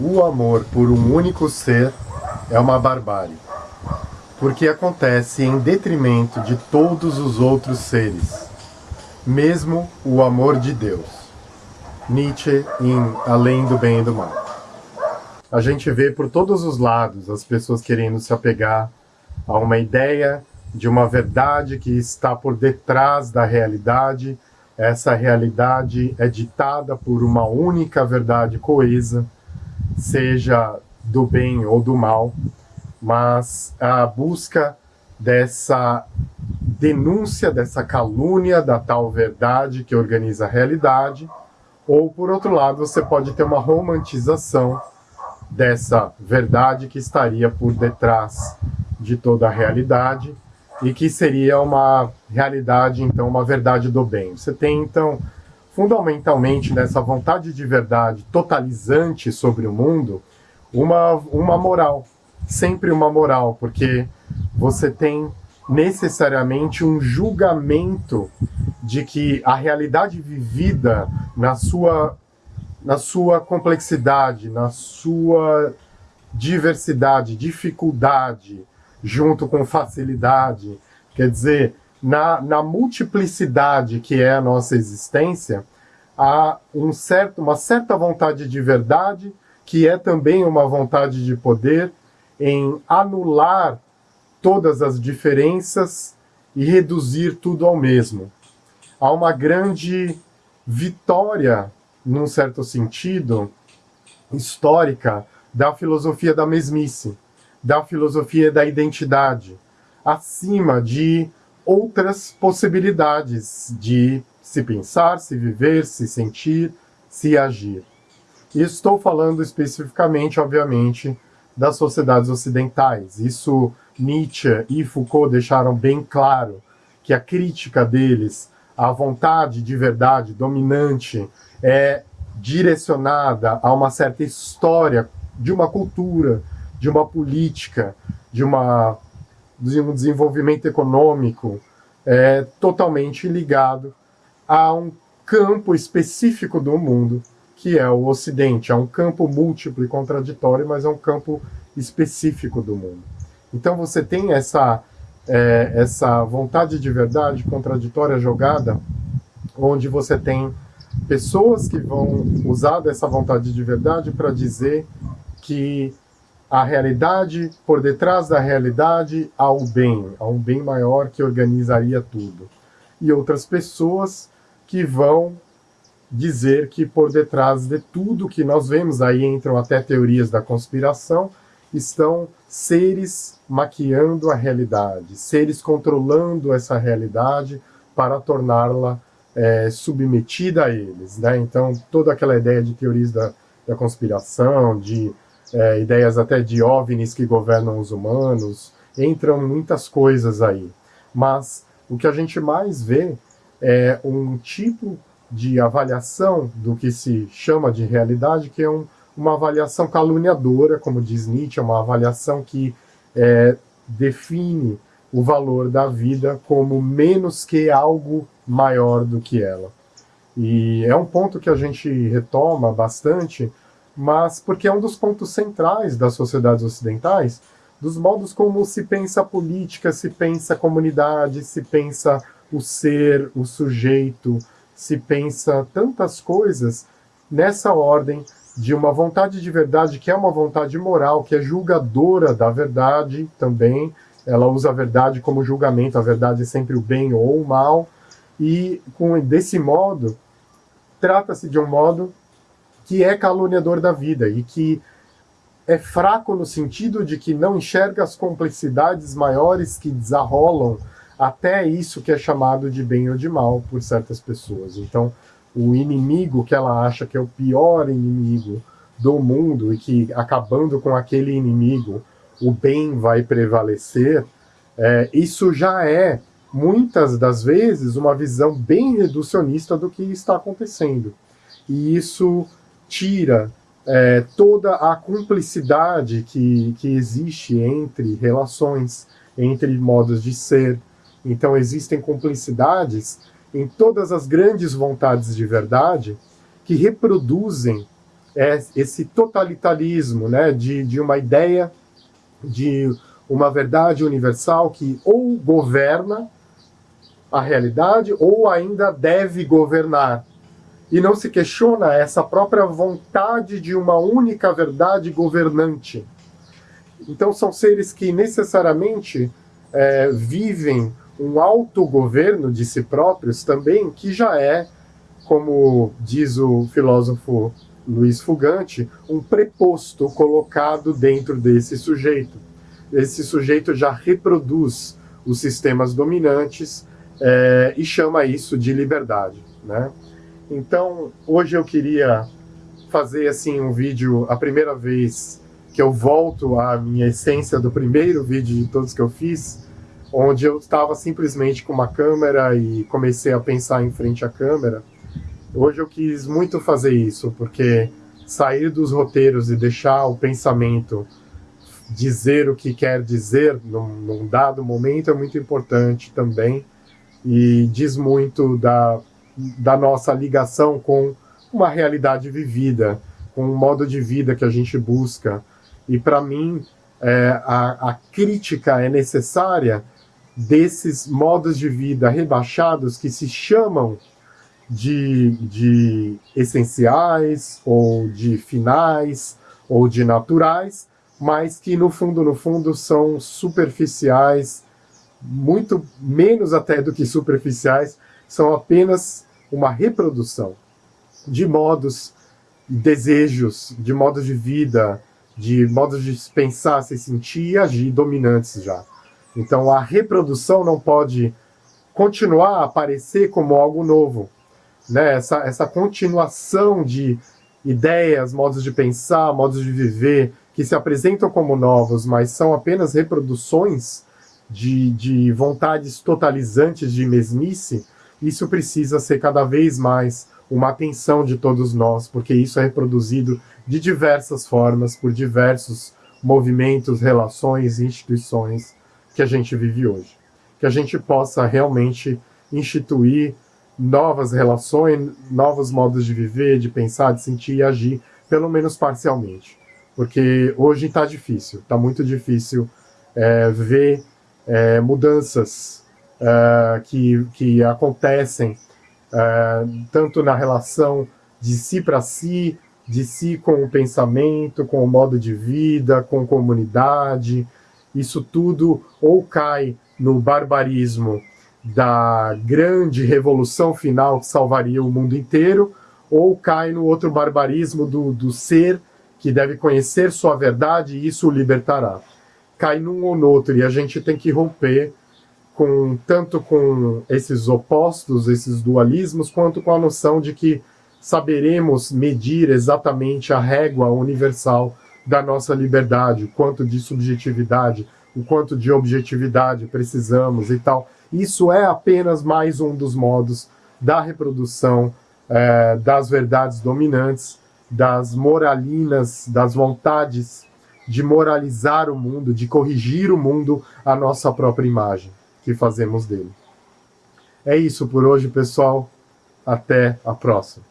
o amor por um único ser é uma barbárie, porque acontece em detrimento de todos os outros seres, mesmo o amor de Deus. Nietzsche em Além do Bem e do Mal. A gente vê por todos os lados as pessoas querendo se apegar a uma ideia de uma verdade que está por detrás da realidade. Essa realidade é ditada por uma única verdade coesa, seja do bem ou do mal, mas a busca dessa denúncia, dessa calúnia da tal verdade que organiza a realidade, ou por outro lado, você pode ter uma romantização dessa verdade que estaria por detrás de toda a realidade e que seria uma realidade, então, uma verdade do bem. Você tem, então, fundamentalmente nessa vontade de verdade totalizante sobre o mundo, uma, uma moral, sempre uma moral, porque você tem necessariamente um julgamento de que a realidade vivida na sua, na sua complexidade, na sua diversidade, dificuldade, junto com facilidade, quer dizer, na, na multiplicidade que é a nossa existência, há um certo, uma certa vontade de verdade, que é também uma vontade de poder, em anular todas as diferenças e reduzir tudo ao mesmo. Há uma grande vitória, num certo sentido, histórica, da filosofia da mesmice, da filosofia da identidade, acima de outras possibilidades de se pensar, se viver, se sentir, se agir. E estou falando especificamente, obviamente, das sociedades ocidentais. Isso Nietzsche e Foucault deixaram bem claro que a crítica deles à vontade de verdade dominante é direcionada a uma certa história de uma cultura, de uma política, de, uma, de um desenvolvimento econômico é, totalmente ligado a um campo específico do mundo, que é o Ocidente. É um campo múltiplo e contraditório, mas é um campo específico do mundo. Então você tem essa, é, essa vontade de verdade contraditória jogada, onde você tem pessoas que vão usar dessa vontade de verdade para dizer que a realidade, por detrás da realidade, há o bem, há um bem maior que organizaria tudo. E outras pessoas que vão dizer que por detrás de tudo que nós vemos, aí entram até teorias da conspiração, estão seres maquiando a realidade, seres controlando essa realidade para torná-la é, submetida a eles. Né? Então, toda aquela ideia de teorias da, da conspiração, de é, ideias até de OVNIs que governam os humanos, entram muitas coisas aí. Mas o que a gente mais vê é um tipo de avaliação do que se chama de realidade, que é um, uma avaliação caluniadora, como diz Nietzsche, é uma avaliação que é, define o valor da vida como menos que algo maior do que ela. E é um ponto que a gente retoma bastante mas porque é um dos pontos centrais das sociedades ocidentais, dos modos como se pensa a política, se pensa a comunidade, se pensa o ser, o sujeito, se pensa tantas coisas nessa ordem de uma vontade de verdade que é uma vontade moral, que é julgadora da verdade também, ela usa a verdade como julgamento, a verdade é sempre o bem ou o mal, e com desse modo, trata-se de um modo que é caluniador da vida e que é fraco no sentido de que não enxerga as complexidades maiores que desarrolam até isso que é chamado de bem ou de mal por certas pessoas. Então, o inimigo que ela acha que é o pior inimigo do mundo e que, acabando com aquele inimigo, o bem vai prevalecer, é, isso já é, muitas das vezes, uma visão bem reducionista do que está acontecendo. E isso tira é, toda a cumplicidade que, que existe entre relações, entre modos de ser. Então existem cumplicidades em todas as grandes vontades de verdade que reproduzem é esse totalitarismo né, de, de uma ideia de uma verdade universal que ou governa a realidade ou ainda deve governar. E não se questiona essa própria vontade de uma única verdade governante. Então são seres que necessariamente é, vivem um autogoverno de si próprios também, que já é, como diz o filósofo Luiz Fugante, um preposto colocado dentro desse sujeito. Esse sujeito já reproduz os sistemas dominantes é, e chama isso de liberdade. Né? Então, hoje eu queria fazer assim um vídeo, a primeira vez que eu volto à minha essência do primeiro vídeo de todos que eu fiz, onde eu estava simplesmente com uma câmera e comecei a pensar em frente à câmera, Hoje eu quis muito fazer isso, porque sair dos roteiros e deixar o pensamento dizer o que quer dizer num, num dado momento é muito importante também e diz muito da, da nossa ligação com uma realidade vivida, com um modo de vida que a gente busca. E para mim, é, a, a crítica é necessária desses modos de vida rebaixados que se chamam de, de essenciais, ou de finais, ou de naturais, mas que no fundo, no fundo, são superficiais, muito menos até do que superficiais, são apenas uma reprodução de modos, desejos, de modos de vida, de modos de pensar, se sentir e agir dominantes já. Então a reprodução não pode continuar a aparecer como algo novo, né? essa, essa continuação de ideias, modos de pensar, modos de viver, que se apresentam como novos, mas são apenas reproduções de, de vontades totalizantes de mesmice, isso precisa ser cada vez mais uma atenção de todos nós, porque isso é reproduzido de diversas formas, por diversos movimentos, relações, instituições que a gente vive hoje. Que a gente possa realmente instituir novas relações, novos modos de viver, de pensar, de sentir e agir, pelo menos parcialmente. Porque hoje está difícil, está muito difícil é, ver é, mudanças é, que, que acontecem é, tanto na relação de si para si, de si com o pensamento, com o modo de vida, com comunidade. Isso tudo ou cai no barbarismo da grande revolução final que salvaria o mundo inteiro, ou cai no outro barbarismo do, do ser que deve conhecer sua verdade e isso o libertará. Cai num ou no outro, e a gente tem que romper com tanto com esses opostos, esses dualismos, quanto com a noção de que saberemos medir exatamente a régua universal da nossa liberdade, o quanto de subjetividade, o quanto de objetividade precisamos e tal. Isso é apenas mais um dos modos da reprodução é, das verdades dominantes, das moralinas, das vontades de moralizar o mundo, de corrigir o mundo à nossa própria imagem que fazemos dele. É isso por hoje, pessoal. Até a próxima.